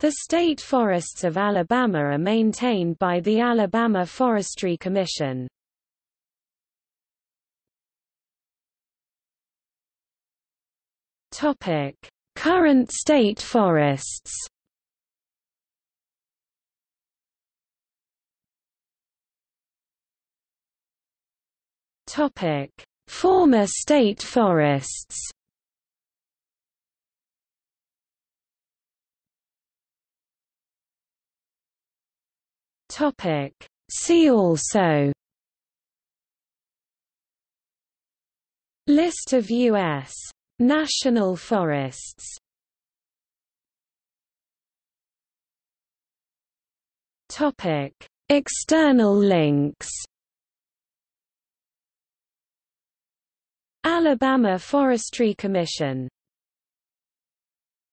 The state forests of Alabama are maintained by the Alabama Forestry Commission. Topic: Current state forests. Topic: Former state forests. Topic: See also. List of U.S. national forests. Topic: External links. Alabama Forestry Commission